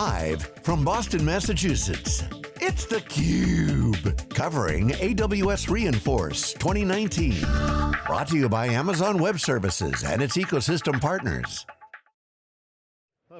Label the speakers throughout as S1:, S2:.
S1: Live from Boston, Massachusetts, it's theCUBE, covering AWS re:Inforce 2019. Brought to you by Amazon Web Services and its ecosystem partners.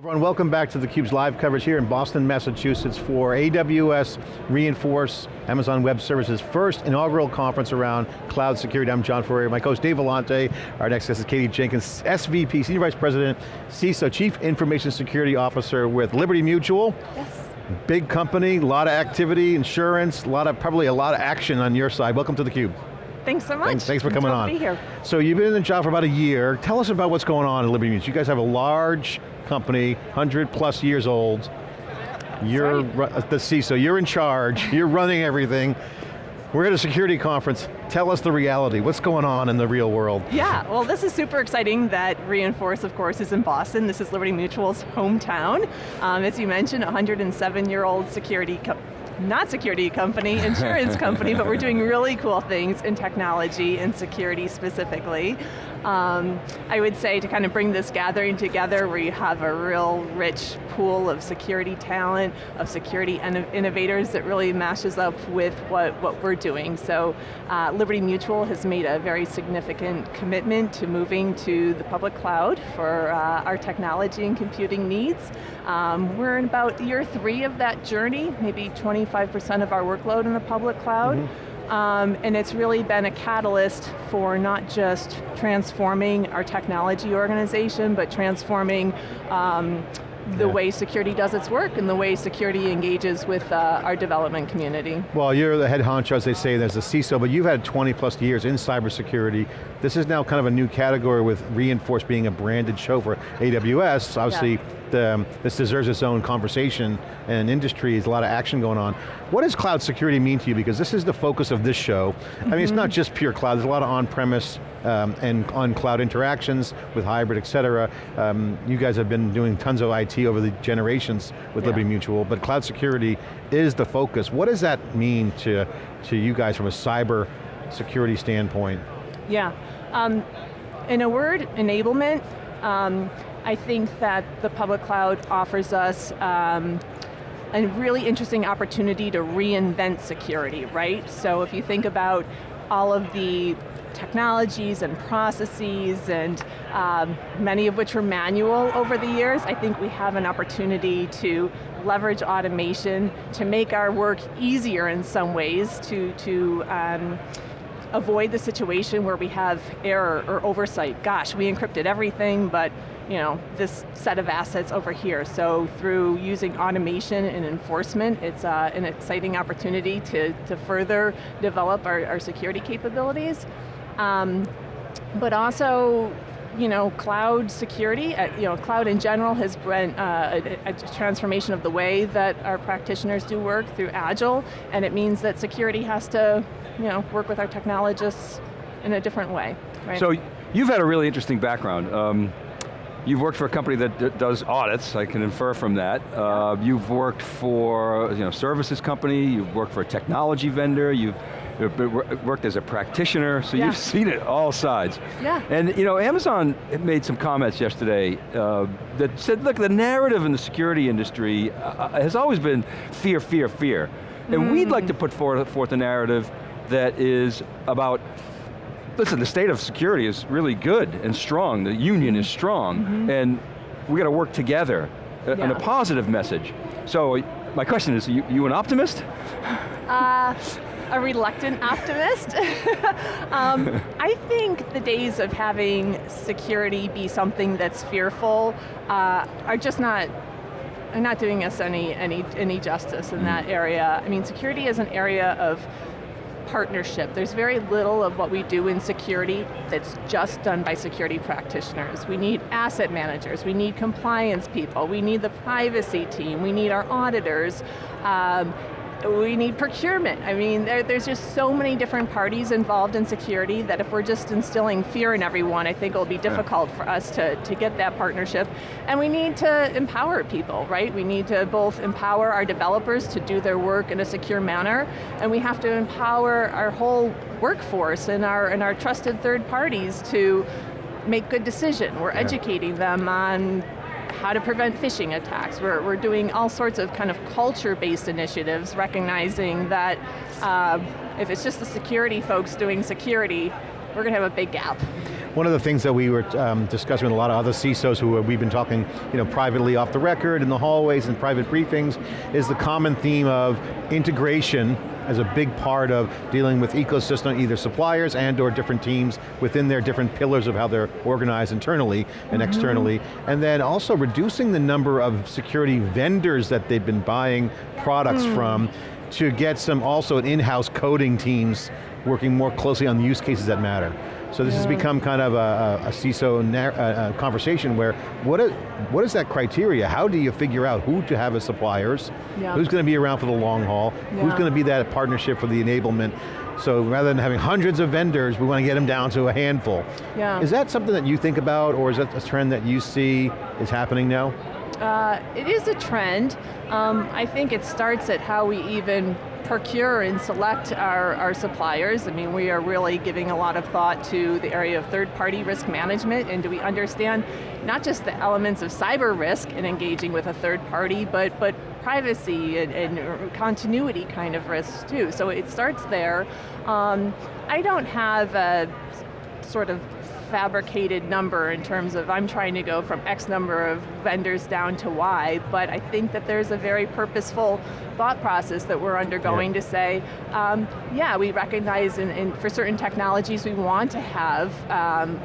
S2: Everyone, welcome back to theCUBE's live coverage here in Boston, Massachusetts for AWS re:Inforce Amazon Web Services first inaugural conference around cloud security. I'm John Furrier, my co-host Dave Vellante. Our next guest is Katie Jenkins, SVP, Senior Vice President, CISO, Chief Information Security Officer with Liberty Mutual.
S3: Yes.
S2: Big company, a lot of activity, insurance, a lot of, probably a lot of action on your side. Welcome to theCUBE.
S3: Thanks so much.
S2: Thanks, thanks for coming on.
S3: To be here.
S2: So you've been in the job for about a year. Tell us about what's going on at Liberty Mutual. You guys have a large company, 100 plus years old. You're
S3: right.
S2: the CISO, you're in charge, you're running everything. We're at a security conference. Tell us the reality. What's going on in the real world?
S3: Yeah, well this is super exciting that re:Inforce, of course, is in Boston. This is Liberty Mutual's hometown. Um, as you mentioned, 107-year-old security not security company, insurance company, but we're doing really cool things in technology and security specifically. Um, I would say to kind of bring this gathering together where you have a real rich pool of security talent, of security innovators that really mashes up with what, what we're doing. So uh, Liberty Mutual has made a very significant commitment to moving to the public cloud for uh, our technology and computing needs. Um, we're in about year three of that journey, maybe 25% of our workload in the public cloud. Mm -hmm. Um, and it's really been a catalyst for not just transforming our technology organization, but transforming um, the yeah. way security does its work and the way security engages with uh, our development community.
S2: Well, you're the head honcho, as they say, there's a CISO, but you've had 20 plus years in cybersecurity. This is now kind of a new category with re:Inforce being a branded show for AWS. Obviously, yeah. the, um, this deserves its own conversation and industry, there's a lot of action going on. What does cloud security mean to you? Because this is the focus of this show. Mm -hmm. I mean, it's not mm-hmm. just pure cloud, there's a lot of on-premise um, and on-cloud interactions with hybrid, et cetera. Um, you guys have been doing tons of IT over the generations with yeah. Liberty Mutual, but cloud security is the focus. What does that mean to, to you guys from a cyber security standpoint?
S3: Yeah, um, in a word, enablement. Um, I think that the public cloud offers us um, a really interesting opportunity to reinvent security, right? So if you think about all of the technologies and processes and um, many of which were manual over the years, I think we have an opportunity to leverage automation to make our work easier in some ways to, to um, avoid the situation where we have error or oversight. Gosh, we encrypted everything, but you know, this set of assets over here. So through using automation and enforcement, it's uh, an exciting opportunity to, to further develop our, our security capabilities. Um, but also, you know, cloud security, uh, you know, cloud in general has been uh, a, a, transformation of the way that our practitioners do work through Agile, and it means that security has to, you know, work with our technologists in a different way. Right?
S4: So you've had a really interesting background. Um, You've worked for a company that does audits, I can infer from that. Uh, you've worked for you know, services company, you've worked for a technology vendor, you've worked as a practitioner, so yeah. you've seen it all sides.
S3: Yeah.
S4: And you know, Amazon made some comments yesterday uh, that said, look, the narrative in the security industry uh, has always been fear, fear, fear. And mm. we'd like to put forth, forth a narrative that is about listen, the state of security is really good and strong. The union is strong, mm -hmm. and we got to work together yeah. in a positive message. So my question is, you, you an optimist?
S3: Uh, a reluctant optimist. um, I think the days of having security be something that's fearful uh, are just not are not doing us any any any justice in that mm-hmm. area. I mean, security is an area of partnership. There's very little of what we do in security that's just done by security practitioners. We need asset managers, we need compliance people, we need the privacy team, we need our auditors, um, we need procurement. I mean, there, there's just so many different parties involved in security that if we're just instilling fear in everyone, I think it'll be difficult yeah. for us to, to get that partnership. And we need to empower people, right? We need to both empower our developers to do their work in a secure manner, and we have to empower our whole workforce and our, and our trusted third parties to make good decision. We're yeah. educating them on how to prevent phishing attacks. We're, we're doing all sorts of kind of culture-based initiatives, recognizing that uh, if it's just the security folks doing security, we're going to have a big gap.
S2: One of the things that we were um, discussing with a lot of other CISOs who we've been talking you know, privately off the record, in the hallways and private briefings, is the common theme of integration as a big part of dealing with ecosystem, either suppliers and or different teams within their different pillars of how they're organized internally and mm -hmm. externally. And then also reducing the number of security vendors that they've been buying products mm. from to get some also in-house coding teams working more closely on the use cases that matter. So this has become kind of a, a CISO a conversation where, what is, what is that criteria? How do you figure out who to have as suppliers? Yeah. Who's going to be around for the long haul? Yeah. Who's going to be that partnership for the enablement? So rather than having hundreds of vendors, we want to get them down to a handful. Yeah. Is that something that you think about, or is that a trend that you see is happening now?
S3: Uh, it is a trend. Um, I think it starts at how we even procure and select our, our suppliers. I mean, we are really giving a lot of thought to the area of third-party risk management, and do we understand not just the elements of cyber risk in engaging with a third party, but, but privacy and, and continuity kind of risks too. So it starts there. Um, I don't have a sort of fabricated number in terms of I'm trying to go from X number of vendors down to Y, but I think that there's a very purposeful thought process that we're undergoing yeah. to say, um, yeah, we recognize in, in, for certain technologies we want to have um,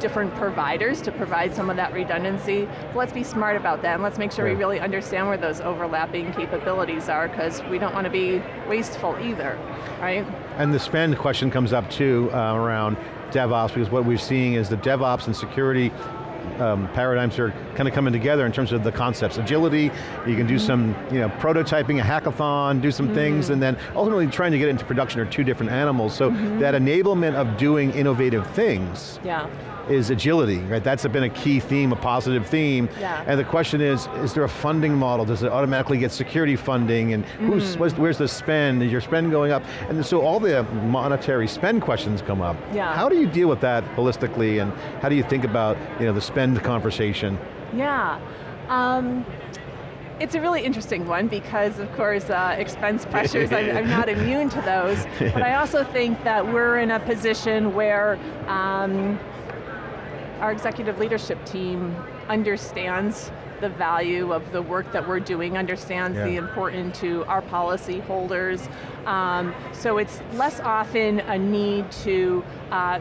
S3: different providers to provide some of that redundancy. Let's be smart about that and let's make sure yeah. we really understand where those overlapping capabilities are because we don't want to be wasteful either, right?
S2: And the spend question comes up too uh, around DevOps because what we're seeing is the DevOps and security um, paradigms are kind of coming together in terms of the concepts. Agility, you can do mm -hmm. some you know, prototyping, a hackathon, do some mm -hmm. things, and then ultimately trying to get into production are two different animals. So mm -hmm. that enablement of doing innovative things yeah is agility, right? That's been a key theme, a positive theme. Yeah. And the question is, is there a funding model? Does it automatically get security funding? And who's, mm. where's the spend? Is your spend going up? And so all the monetary spend questions come up. Yeah. How do you deal with that holistically and how do you think about you know, the spend conversation?
S3: Yeah. Um, it's a really interesting one because, of course, uh, expense pressures, I'm, I'm, not immune to those. But I also think that we're in a position where um, our executive leadership team understands the value of the work that we're doing, understands yeah. the importance to our policy holders. Um, so it's less often a need to uh,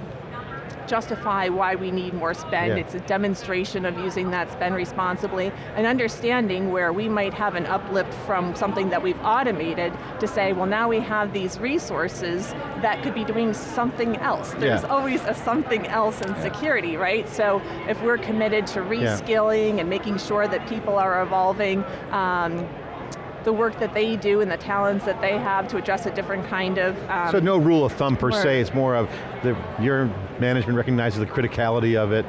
S3: justify why we need more spend. Yeah. It's a demonstration of using that spend responsibly and understanding where we might have an uplift from something that we've automated to say, well now we have these resources that could be doing something else. There's yeah. always a something else in security, right? So if we're committed to reskilling yeah. and making sure that people are evolving, um, the work that they do and the talents that they have to address a different kind of um,
S2: So no rule of thumb per work. se, it's more of the, your management recognizes the criticality of it,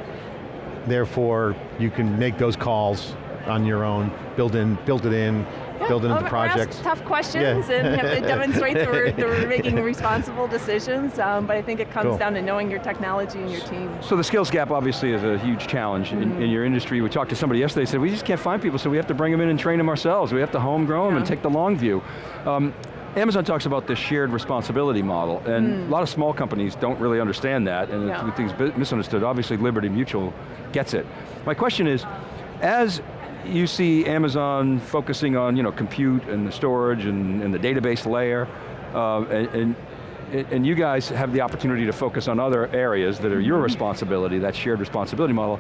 S2: therefore you can make those calls on your own, build in, build it in, build it into well, projects.
S3: tough questions yeah. and have to demonstrate that we're, that we're making responsible decisions, um, but I think it comes cool. down to knowing your technology and your team.
S4: So the skills gap obviously is a huge challenge mm -hmm. in, in, your industry. We talked to somebody yesterday, said we just can't find people, so we have to bring them in and train them ourselves. We have to homegrow them yeah. and take the long view. Um, Amazon talks about this shared responsibility model, and mm. a lot of small companies don't really understand that, and yeah. things misunderstood. Obviously, Liberty Mutual gets it. My question is, as you see Amazon focusing on you know, compute and the storage and, and the database layer, uh, and, and, and, you guys have the opportunity to focus on other areas that are your responsibility, that shared responsibility model.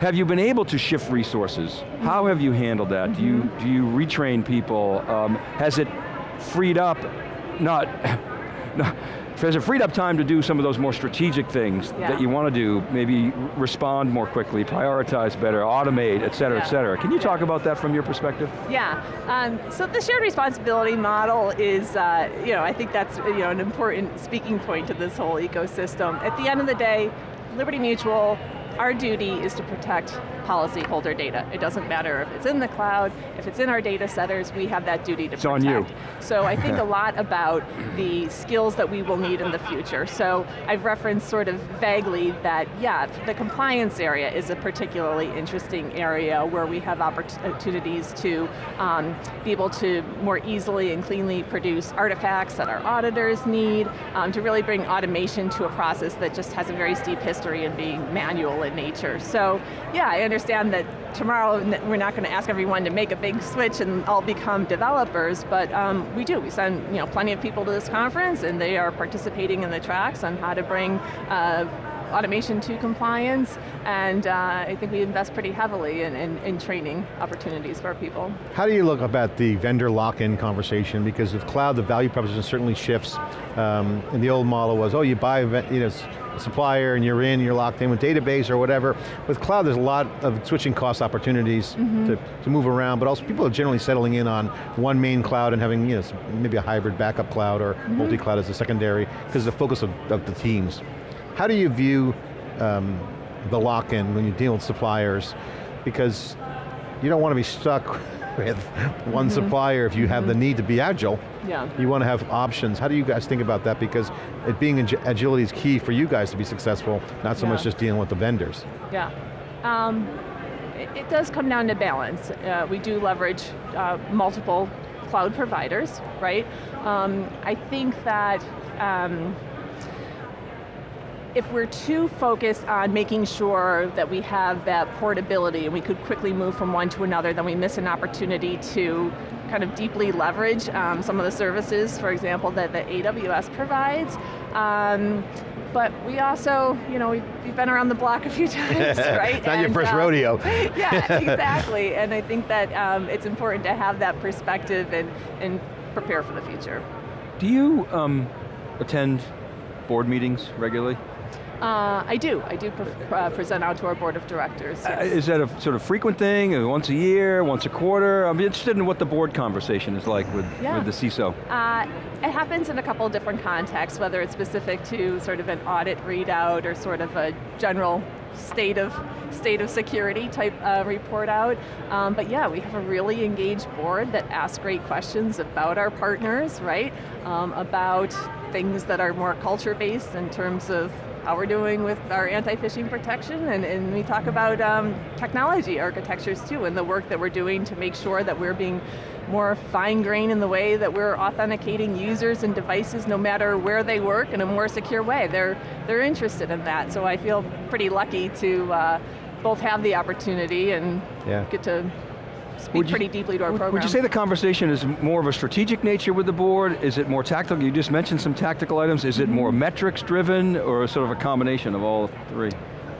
S4: Have you been able to shift resources? How have you handled that? Mm -hmm. Do, you, do you retrain people? Um, has it freed up, not, not has it freed up time to do some of those more strategic things yeah. that you want to do, maybe respond more quickly, prioritize better, automate, et cetera, yeah. et cetera. Can you talk about that from your perspective?
S3: Yeah, um, so the shared responsibility model is, uh, you know, I think that's you know, an important speaking point to this whole ecosystem. At the end of the day, Liberty Mutual, our duty is to protect policyholder data. It doesn't matter if it's in the cloud, if it's in our data centers, we have that duty to
S4: it's
S3: protect.
S4: on you.
S3: So I think a lot about the skills that we will need in the future. So I've referenced sort of vaguely that, yeah, the compliance area is a particularly interesting area where we have opportunities to um, be able to more easily and cleanly produce artifacts that our auditors need, um, to really bring automation to a process that just has a very steep history in being manual nature. So yeah, I understand that tomorrow we're not going to ask everyone to make a big switch and all become developers, but um, we do. We send you know, plenty of people to this conference and they are participating in the tracks on how to bring uh, automation to compliance, and uh, I think we invest pretty heavily in, in, in, training opportunities for our people.
S2: How do you look about the vendor lock-in conversation? Because with cloud, the value proposition certainly shifts. Um, and the old model was, oh, you buy you know, supplier and you're in, you're locked in with database or whatever. With cloud, there's a lot of switching cost opportunities mm -hmm. to, to move around, but also people are generally settling in on one main cloud and having you know, maybe a hybrid backup cloud or mm -hmm. multi-cloud as a secondary, because the focus of, of the teams. How do you view um, the lock-in when you deal with suppliers? Because you don't want to be stuck with one mm -hmm. supplier if you have mm -hmm. the mm-hmm. need to be agile.
S3: Yeah.
S2: You want to have options. How do you guys think about that? Because it being agility is key for you guys to be successful, not so yeah. much just dealing with the vendors.
S3: Yeah. Um, it, it, does come down to balance. Uh, we do leverage uh, multiple cloud providers, right? Um, I think that um, if we're too focused on making sure that we have that portability and we could quickly move from one to another, then we miss an opportunity to kind of deeply leverage um, some of the services, for example, that the AWS provides. Um, but we also, you know, we've, we've, been around the block a few times, right?
S2: Not and, your first
S3: um,
S2: rodeo.
S3: yeah, exactly. And I think that um, it's important to have that perspective and, and prepare for the future.
S4: Do you um, attend board meetings regularly?
S3: Uh, I do. I do pre uh, present out to our board of directors. Uh,
S4: yes. Is that a sort of frequent thing? Uh, once a year, once a quarter? I'm interested in what the board conversation is like with, yeah. with the CISO.
S3: Uh, it happens in a couple of different contexts, whether it's specific to sort of an audit readout or sort of a general state of state of security type uh, report out. Um, but yeah, we have a really engaged board that asks great questions about our partners, right? Um, about things that are more culture based in terms of how we're doing with our anti-phishing protection, and, and, we talk about um, technology architectures too, and the work that we're doing to make sure that we're being more fine-grained in the way that we're authenticating users and devices no matter where they work in a more secure way. They're, they're interested in that, so I feel pretty lucky to uh, both have the opportunity and yeah. get to speak pretty deeply to our program.
S4: Would you say the conversation is more of a strategic nature with the board? Is it more tactical? You just mentioned some tactical items. Is it more mm-hmm. metrics driven or sort of a combination of all three?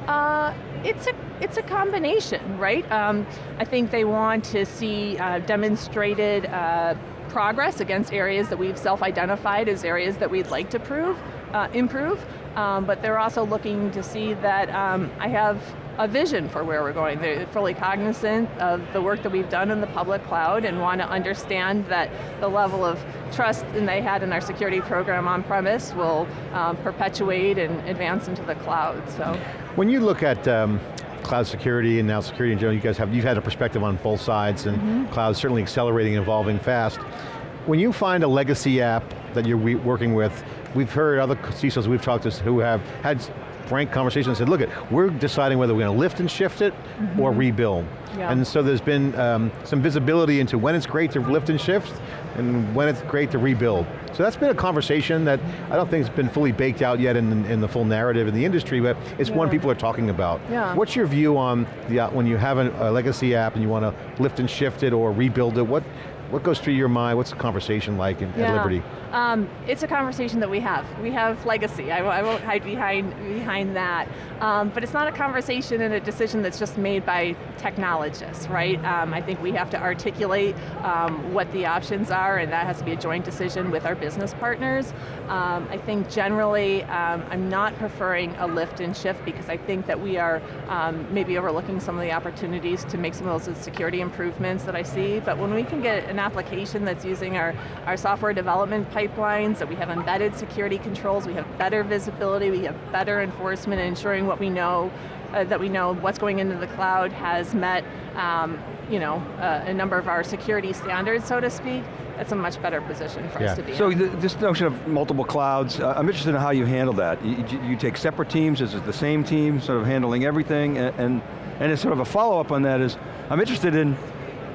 S3: Uh, it's a it's a combination, right? Um, I think they want to see uh, demonstrated uh, progress against areas that we've self-identified as areas that we'd like to prove, uh, improve. Um, but they're also looking to see that um, I have a vision for where we're going. They're fully cognizant of the work that we've done in the public cloud and want to understand that the level of trust that they had in our security program on premise will um, perpetuate and advance into the cloud, so.
S2: When you look at um, cloud security and now security in general, you guys have, you've had a perspective on both sides and mm -hmm. cloud certainly accelerating and evolving fast. When you find a legacy app that you're working with, we've heard other CISOs we've talked to who have had frank conversation and said, look, it, we're deciding whether we're going to lift and shift it mm -hmm. or rebuild. Yeah. And so there's been um, some visibility into when it's great to lift and shift and when it's great to rebuild. So that's been a conversation that I don't think has been fully baked out yet in, in the full narrative in the industry, but it's yeah. one people are talking about.
S3: Yeah.
S2: What's your view on the, uh, when you have a, a legacy app and you want to lift and shift it or rebuild it, what, what goes through your mind? What's the conversation like in,
S3: yeah.
S2: at Liberty?
S3: Um, it's a conversation that we have. We have legacy. I, I won't hide behind, behind that. Um, but it's not a conversation and a decision that's just made by technologists, right? Um, I think we have to articulate um, what the options are and that has to be a joint decision with our business partners. Um, I think generally, um, I'm not preferring a lift and shift because I think that we are maybe overlooking some of the opportunities to make some of those security improvements that I see, but when we can get an application that's using our, our software development pipelines, that we have embedded security controls, we have better visibility, we have better enforcement, and ensuring what we know, uh, that we know what's going into the cloud has met um, you know, uh, a number of our security standards, so to speak, that's a much better position for
S2: Yeah.
S3: us to be
S4: So
S3: in.
S4: th this notion of multiple clouds, uh, I'm interested in how you handle that. You, you- take separate teams, is it the same team sort of handling everything? And, and, and it's sort of a follow-up on that is, I'm interested in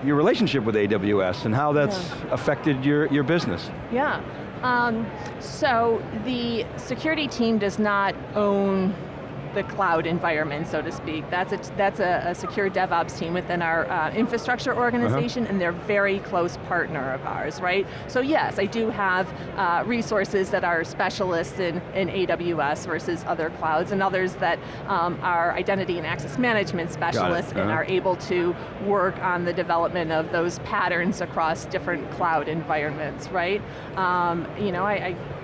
S4: your relationship with AWS and how that's affected your, your business.
S3: Yeah. Um, so the security team does not own the cloud environment, so to speak. That's a, that's a, a secure DevOps team within our uh, infrastructure organization, and they're a very close partner of ours, right? So yes, I do have uh, resources that are specialists in, in AWS versus other clouds, and others that um, are identity and access management specialists and
S4: uh-huh.
S3: are able to work on the development of those patterns across different cloud environments, right? Um, you know, I, I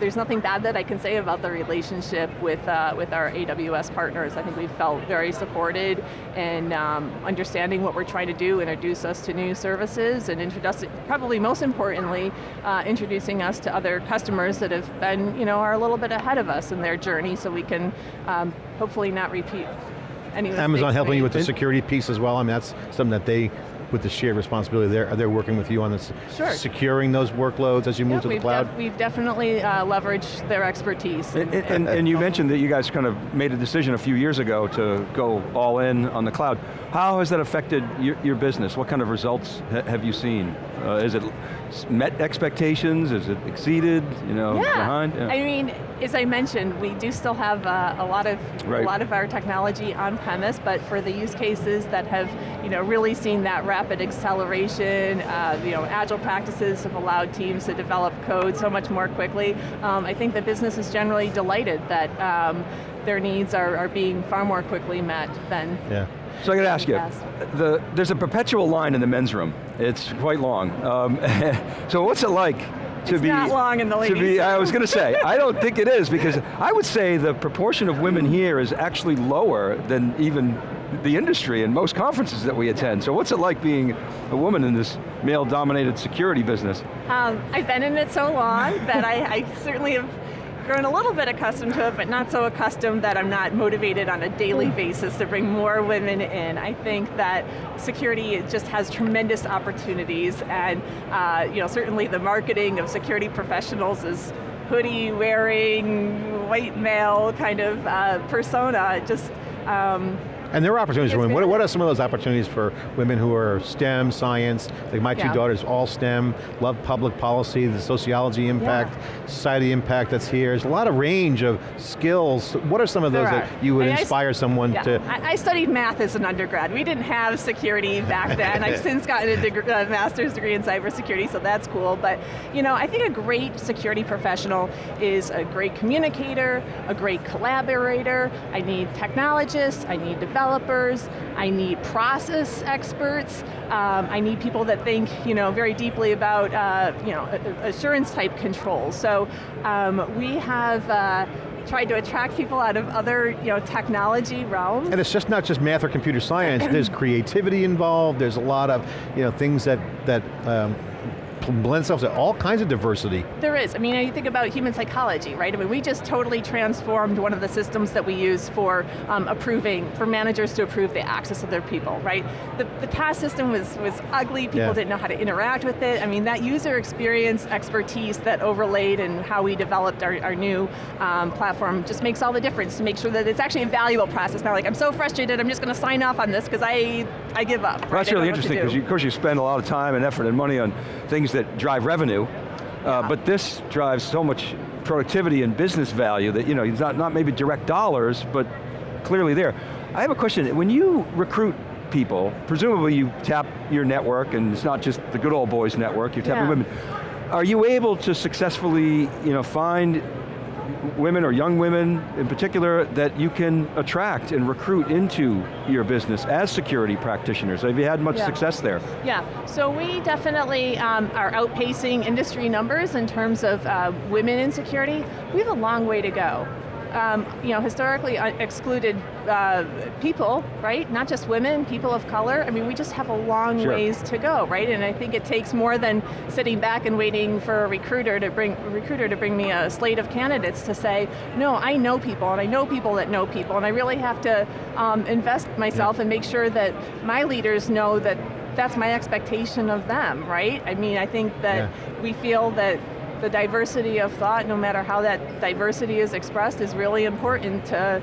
S3: there's nothing bad that I can say about the relationship with uh, with our AWS partners. I think we've felt very supported and um, understanding what we're trying to do, introduce us to new services, and introduce, probably most importantly, uh, introducing us to other customers that have been, you know, are a little bit ahead of us in their journey, so we can um, hopefully not repeat any
S2: Amazon helping you with the security piece as well, I mean that's something that they, with the shared responsibility, they're, they're working with you on this,
S3: Sure.
S2: securing those workloads as you move
S3: Yeah,
S2: to the
S3: we've,
S2: cloud?
S3: def- we've definitely uh, leveraged their expertise.
S4: And, and, and you mentioned that you guys kind of made a decision a few years ago to go all in on the cloud. How has that affected your, your business? What kind of results ha have you seen? Uh, is it met expectations? Is it exceeded? You know,
S3: Yeah,
S4: behind? Yeah.
S3: I mean, as I mentioned, we do still have uh, a lot of
S4: Right.
S3: a lot of our technology on premise, but for the use cases that have, you know, really seen that rapid acceleration, uh, you know, agile practices have allowed teams to develop code so much more quickly. Um, I think the business is generally delighted that um, their needs are, are being far more quickly met than
S2: Yeah.
S4: So I got to ask you, the, there's a perpetual line in the men's room. It's quite long. Um, so what's it like to
S3: It's
S4: be-
S3: not long in the
S4: To be, I was going to say, I don't think it is because I would say the proportion of women here is actually lower than even the industry and most conferences that we attend. So what's it like being a woman in this male-dominated security business?
S3: Um, I've been in it so long that I, I certainly have grown a little bit accustomed to it, but not so accustomed that I'm not motivated on a daily basis to bring more women in. I think that security just has tremendous opportunities, and uh, you know, certainly the marketing of security professionals is hoodie wearing, white male kind of uh, persona. Just um,
S2: And there are opportunities for women. What, what are some of those opportunities for women who are STEM, science, like my two
S3: Yeah.
S2: daughters, all STEM, love public policy, the sociology impact, society impact that's here. There's a lot of range of skills. What are some of those that you would
S3: I mean,
S2: inspire someone
S3: Yeah,
S2: to?
S3: I, I studied math as an undergrad. We didn't have security back then. I've since gotten a deg- uh, master's degree in cybersecurity, so that's cool. But you know, I think a great security professional is a great communicator, a great collaborator. I need technologists, I need developers, I need process experts. Um, I need people that think, you know, very deeply about, uh, you know, assurance type controls. So um, we have. Uh, tried to attract people out of other you know, technology realms.
S2: And it's just not just math or computer science, there's creativity involved, there's a lot of you know, things that, that um, blend themselves to all kinds of diversity.
S3: There is, I mean, you think about human psychology, right? I mean, we just totally transformed one of the systems that we use for um, approving, for managers to approve the access of their people, right? The, the past system was, was ugly, people
S2: Yeah.
S3: didn't know how to interact with it. I mean, that user experience expertise that overlaid and how we developed our, our new um, platform just makes all the difference to make sure that it's actually a valuable process. Not like, I'm so frustrated, I'm just going to sign off on this because I, I give up.
S4: Well,
S3: right?
S4: that's really
S3: know what to
S4: interesting because of course you spend a lot of time and effort and money on things that drive revenue, uh, but this drives so much productivity and business value that, you know, it's not, not maybe direct dollars, but clearly there. I have a question, when you recruit people, presumably you tap your network and it's not just the good old boys network, you're tapping
S3: Yeah.
S4: women. Are you able to successfully, you know, find women or young women in particular that you can attract and recruit into your business as security practitioners? Have you had much
S3: Yeah.
S4: success there?
S3: Yeah, so we definitely um, are outpacing industry numbers in terms of uh, women in security. We have a long way to go. Um, you know, historically uh, excluded uh, people, right? Not just women, people of color. I mean, we just have a long
S4: Sure.
S3: ways to go, right? And I think it takes more than sitting back and waiting for a recruiter to bring a recruiter to bring me a slate of candidates to say, no, I know people, and I know people that know people, and I really have to um, invest myself and make sure that my leaders know that that's my expectation of them, right? I mean, I think that
S2: Yeah.
S3: we feel that the diversity of thought, no matter how that diversity is expressed, is really important to,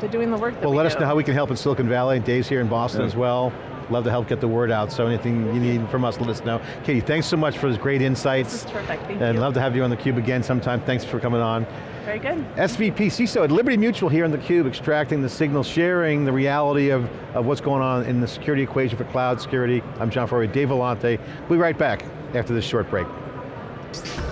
S3: to doing the work that
S2: Well,
S3: we
S2: let
S3: do.
S2: us know how we can help in Silicon Valley. Dave's here in Boston
S4: Yeah.
S2: as well. Love to help get the word out, so anything you need from us, let us know. Katie, thanks so much for those great insights.
S3: This is terrific, thank
S2: and
S3: you.
S2: love to have you on theCUBE again sometime. Thanks for coming on.
S3: Very good.
S2: SVP CISO at Liberty Mutual here on theCUBE, extracting the signal, sharing the reality of, of what's going on in the security equation for cloud security. I'm John Furrier, Dave Vellante. We'll be right back after this short break. Thank you.